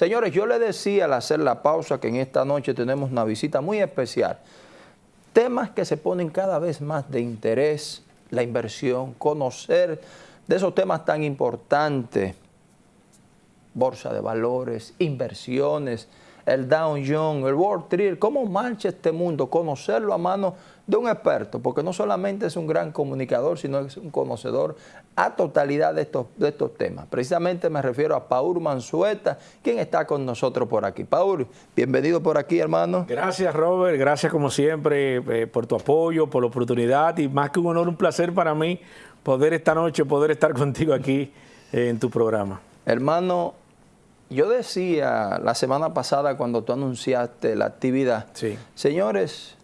Señores, yo le decía al hacer la pausa que en esta noche tenemos una visita muy especial. Temas que se ponen cada vez más de interés, la inversión, conocer de esos temas tan importantes, bolsa de valores, inversiones, el Dow Jones, el World Trade, cómo marcha este mundo, conocerlo a mano de un experto, porque no solamente es un gran comunicador, sino es un conocedor a totalidad de estos, de estos temas. Precisamente me refiero a Paul Mansueta, quien está con nosotros por aquí. Paul, bienvenido por aquí, hermano. Gracias, Robert. Gracias, como siempre, eh, por tu apoyo, por la oportunidad y más que un honor, un placer para mí poder esta noche, poder estar contigo aquí eh, en tu programa. Hermano, yo decía la semana pasada cuando tú anunciaste la actividad, sí. señores,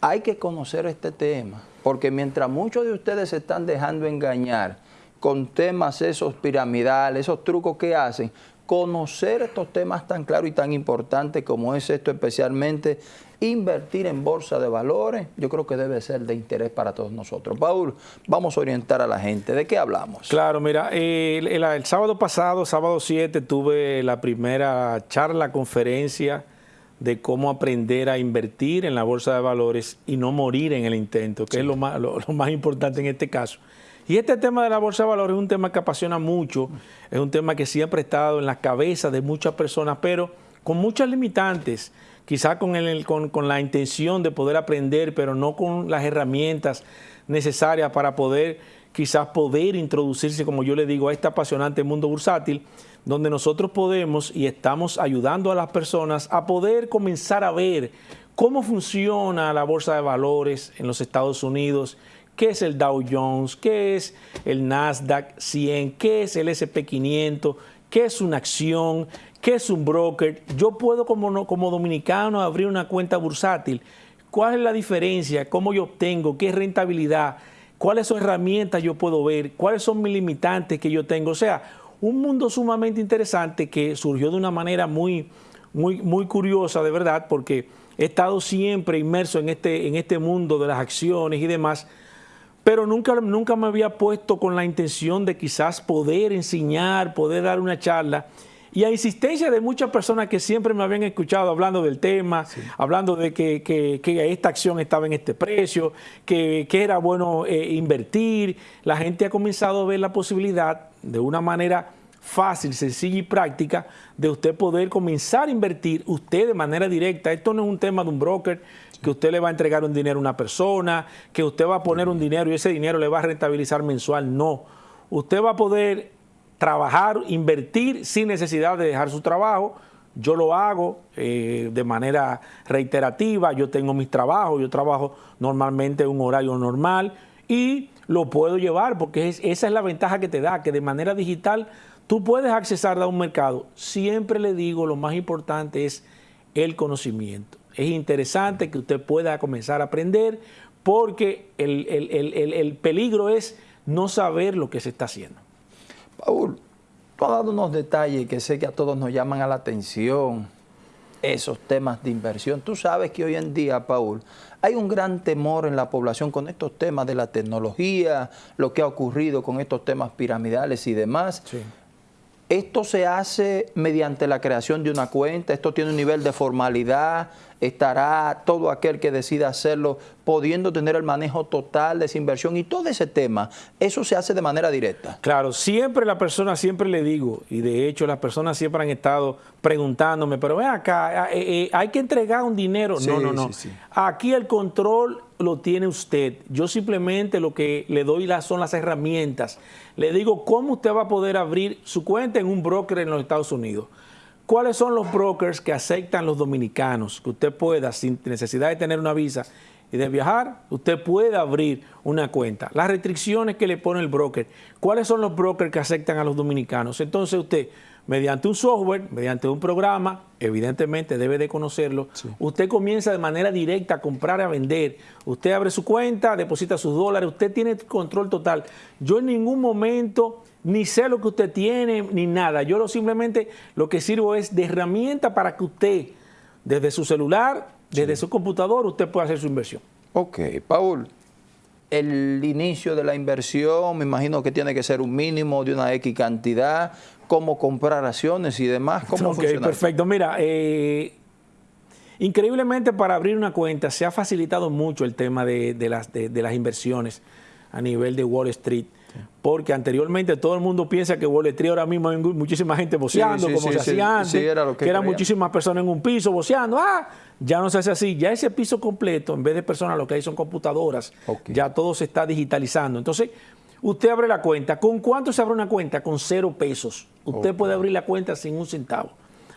hay que conocer este tema, porque mientras muchos de ustedes se están dejando engañar con temas esos piramidales, esos trucos que hacen, conocer estos temas tan claros y tan importantes como es esto especialmente, invertir en bolsa de valores, yo creo que debe ser de interés para todos nosotros. Paul, vamos a orientar a la gente. ¿De qué hablamos? Claro, mira, el, el, el sábado pasado, sábado 7, tuve la primera charla, conferencia de cómo aprender a invertir en la bolsa de valores y no morir en el intento, que sí. es lo más, lo, lo más importante en este caso. Y este tema de la bolsa de valores es un tema que apasiona mucho, es un tema que siempre ha estado en la cabeza de muchas personas, pero con muchas limitantes, quizá con, con, con, la intención de poder aprender, pero no con las herramientas necesarias para poder quizás poder introducirse, como yo le digo, a este apasionante mundo bursátil, donde nosotros podemos y estamos ayudando a las personas a poder comenzar a ver cómo funciona la bolsa de valores en los Estados Unidos, qué es el Dow Jones, qué es el Nasdaq 100, qué es el SP500, qué es una acción, qué es un broker. Yo puedo como, como dominicano abrir una cuenta bursátil. ¿Cuál es la diferencia? ¿Cómo yo obtengo? ¿Qué rentabilidad? ¿Cuáles son herramientas yo puedo ver? ¿Cuáles son mis limitantes que yo tengo? O sea, un mundo sumamente interesante que surgió de una manera muy, muy, muy curiosa, de verdad, porque he estado siempre inmerso en este, en este mundo de las acciones y demás, pero nunca, nunca me había puesto con la intención de quizás poder enseñar, poder dar una charla. Y a insistencia de muchas personas que siempre me habían escuchado hablando del tema, sí. hablando de que, que, que, esta acción estaba en este precio, que, que era bueno eh, invertir, la gente ha comenzado a ver la posibilidad de una manera fácil, sencilla y práctica de usted poder comenzar a invertir usted de manera directa. Esto no es un tema de un broker, que usted le va a entregar un dinero a una persona, que usted va a poner un dinero y ese dinero le va a rentabilizar mensual. No. Usted va a poder trabajar, invertir sin necesidad de dejar su trabajo. Yo lo hago eh, de manera reiterativa, yo tengo mis trabajos, yo trabajo normalmente en un horario normal y lo puedo llevar porque es, esa es la ventaja que te da, que de manera digital tú puedes accesar a un mercado. Siempre le digo, lo más importante es el conocimiento. Es interesante que usted pueda comenzar a aprender porque el, el, el, el peligro es no saber lo que se está haciendo. Paul, tú has dado unos detalles que sé que a todos nos llaman a la atención, esos temas de inversión. Tú sabes que hoy en día, Paul, hay un gran temor en la población con estos temas de la tecnología, lo que ha ocurrido con estos temas piramidales y demás. Sí. Esto se hace mediante la creación de una cuenta, esto tiene un nivel de formalidad, estará todo aquel que decida hacerlo pudiendo tener el manejo total de esa inversión y todo ese tema, eso se hace de manera directa. Claro, siempre la persona, siempre le digo, y de hecho las personas siempre han estado preguntándome, pero ven acá, eh, eh, hay que entregar un dinero. Sí, no, no, no. Sí, sí. Aquí el control lo tiene usted. Yo simplemente lo que le doy son las herramientas. Le digo cómo usted va a poder abrir su cuenta en un broker en los Estados Unidos. ¿Cuáles son los brokers que aceptan los dominicanos? Que usted pueda, sin necesidad de tener una visa y de viajar, usted puede abrir una cuenta. Las restricciones que le pone el broker. ¿Cuáles son los brokers que aceptan a los dominicanos? Entonces usted, mediante un software, mediante un programa, evidentemente debe de conocerlo, sí. usted comienza de manera directa a comprar y a vender. Usted abre su cuenta, deposita sus dólares, usted tiene control total. Yo en ningún momento ni sé lo que usted tiene, ni nada. Yo lo simplemente lo que sirvo es de herramienta para que usted, desde su celular, desde sí. su computador, usted pueda hacer su inversión. Ok, Paul, el inicio de la inversión, me imagino que tiene que ser un mínimo de una X cantidad. cómo comprar acciones y demás. ¿Cómo Ok, perfecto. Mira, eh, increíblemente para abrir una cuenta se ha facilitado mucho el tema de, las, de, las inversiones a nivel de Wall Street. Porque anteriormente todo el mundo piensa que Wall Street ahora mismo hay muchísima gente boceando, como se hacía antes, que, eran muchísimas personas en un piso boceando. Ah, ya no se hace así. Ya ese piso completo, en vez de personas, lo que hay son computadoras. Ya todo se está digitalizando. Entonces, usted abre la cuenta. ¿Con cuánto se abre una cuenta? Con cero pesos. Usted puede abrir la cuenta sin un centavo.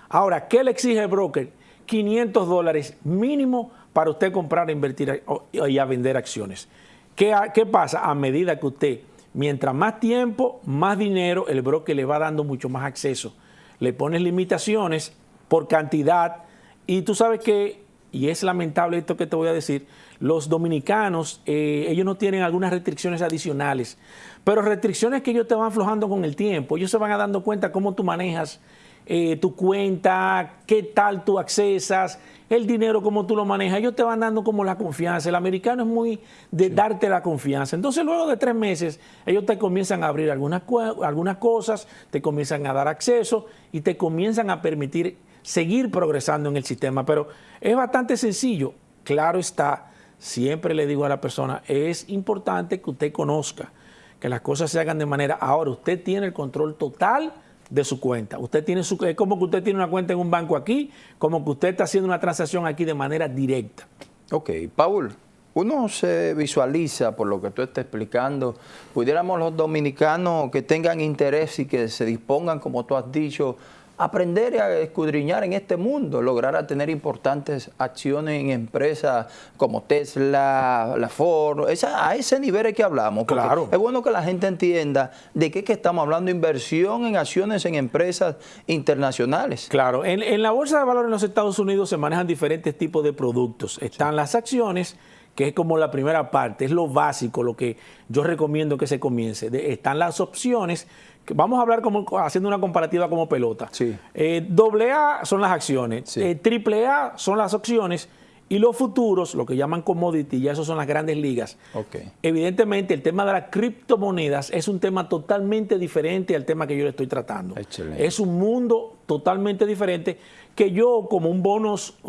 Ahora, ¿qué le exige el broker? 500 dólares mínimo para usted comprar, invertir y a vender acciones. ¿Qué, ¿Qué pasa? A medida que usted, mientras más tiempo, más dinero, el broker le va dando mucho más acceso. Le pones limitaciones por cantidad y tú sabes que, y es lamentable esto que te voy a decir, los dominicanos, eh, ellos no tienen algunas restricciones adicionales, pero restricciones que ellos te van aflojando con el tiempo. Ellos se van a dando cuenta cómo tú manejas eh, tu cuenta, qué tal tú accesas, el dinero, cómo tú lo manejas. Ellos te van dando como la confianza. El americano es muy de darte la confianza. Entonces, luego de tres meses, ellos te comienzan a abrir algunas, algunas cosas, te comienzan a dar acceso y te comienzan a permitir seguir progresando en el sistema. Pero es bastante sencillo. Claro está, siempre le digo a la persona, es importante que usted conozca que las cosas se hagan de manera... Ahora, usted tiene el control total de su cuenta. Usted tiene su, es como que usted tiene una cuenta en un banco aquí, como que usted está haciendo una transacción aquí de manera directa. Ok, Paul, uno se visualiza, por lo que tú estás explicando, pudiéramos los dominicanos que tengan interés y que se dispongan, como tú has dicho, aprender a escudriñar en este mundo, lograr a tener importantes acciones en empresas como Tesla, la Ford, a ese nivel es que hablamos. Claro. Es bueno que la gente entienda de qué que estamos hablando, inversión en acciones en empresas internacionales. Claro, en, en la bolsa de valores en los Estados Unidos se manejan diferentes tipos de productos. Están las acciones, que es como la primera parte, es lo básico, lo que yo recomiendo que se comience. están las opciones, vamos a hablar como haciendo una comparativa como pelota. Sí. Eh, A son las acciones, eh, triple A son las opciones y los futuros, lo que llaman commodity, ya esos son las grandes ligas. Okay. Evidentemente, el tema de las criptomonedas es un tema totalmente diferente al tema que yo le estoy tratando. Excelente. Es un mundo totalmente diferente que yo como un,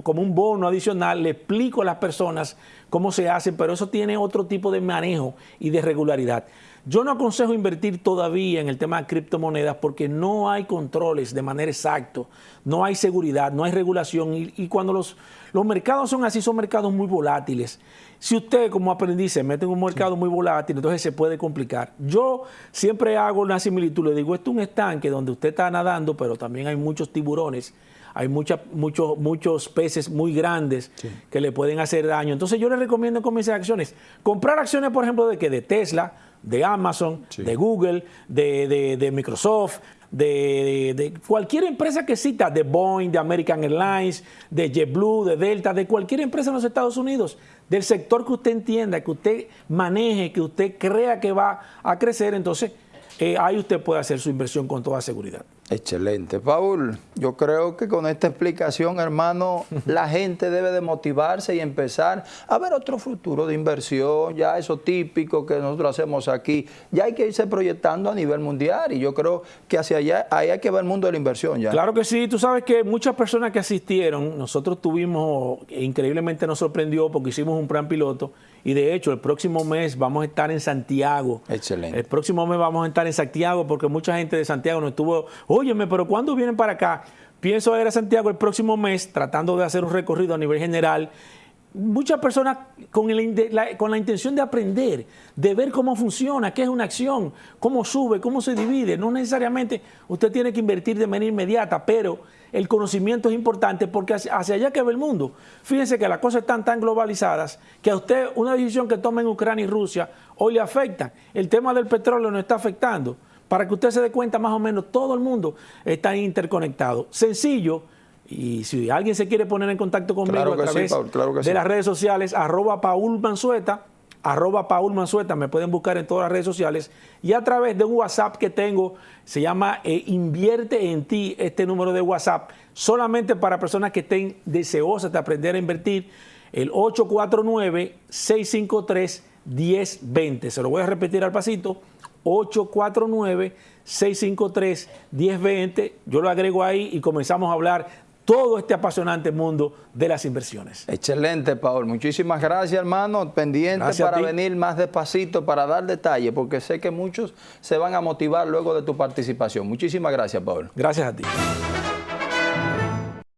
como un bono adicional le explico a las personas cómo se hace, pero eso tiene otro tipo de manejo y de regularidad. Yo no aconsejo invertir todavía en el tema de criptomonedas porque no hay controles de manera exacta, no hay seguridad, no hay regulación y, cuando los, los mercados son así, son mercados muy volátiles. Si usted como aprendiz se mete en un mercado muy volátil, entonces se puede complicar. Yo siempre hago una similitud, le digo, esto es un estanque donde usted está nadando, pero también hay muchos tiburones hay muchos, muchos peces muy grandes que le pueden hacer daño. Entonces yo le recomiendo con mis acciones, comprar acciones, por ejemplo, de que de Tesla, de Amazon, de Google, de, Microsoft, de, cualquier empresa que cita, de Boeing, de American Airlines, de JetBlue, de Delta, de cualquier empresa en los Estados Unidos, del sector que usted entienda, que usted maneje, que usted crea que va a crecer, entonces eh, ahí usted puede hacer su inversión con toda seguridad. Excelente. Paul, yo creo que con esta explicación, hermano, la gente debe de motivarse y empezar a ver otro futuro de inversión, ya eso típico que nosotros hacemos aquí, ya hay que irse proyectando a nivel mundial y yo creo que hacia allá ahí hay que ver el mundo de la inversión ya. Claro que sí, tú sabes que muchas personas que asistieron, nosotros tuvimos, increíblemente nos sorprendió porque hicimos un plan piloto y de hecho el próximo mes vamos a estar en Santiago. Excelente. El próximo mes vamos a estar en Santiago porque mucha gente de Santiago nos estuvo óyeme, pero ¿cuándo vienen para acá? Pienso ir a Santiago el próximo mes tratando de hacer un recorrido a nivel general. Muchas personas con, con la intención de aprender, de ver cómo funciona, qué es una acción, cómo sube, cómo se divide. No necesariamente usted tiene que invertir de manera inmediata, pero el conocimiento es importante porque hacia, allá que ve el mundo. Fíjense que las cosas están tan globalizadas que a usted una decisión que tome en Ucrania y Rusia hoy le afecta. El tema del petróleo no está afectando para que usted se dé cuenta más o menos, todo el mundo está interconectado. Sencillo, y si alguien se quiere poner en contacto conmigo a través de las redes sociales, arroba Paul Mansueta, arroba Paul Mansueta, me pueden buscar en todas las redes sociales, y a través de un WhatsApp que tengo, se llama eh, Invierte en ti, este número de WhatsApp, solamente para personas que estén deseosas de aprender a invertir, el 849-653-1020. Se lo voy a repetir al pasito, 849-653-1020. Yo lo agrego ahí y comenzamos a hablar todo este apasionante mundo de las inversiones. Excelente, Paul. Muchísimas gracias, hermano. Pendiente para venir más despacito, para dar detalles, porque sé que muchos se van a motivar luego de tu participación. Muchísimas gracias, Paul. Gracias a ti.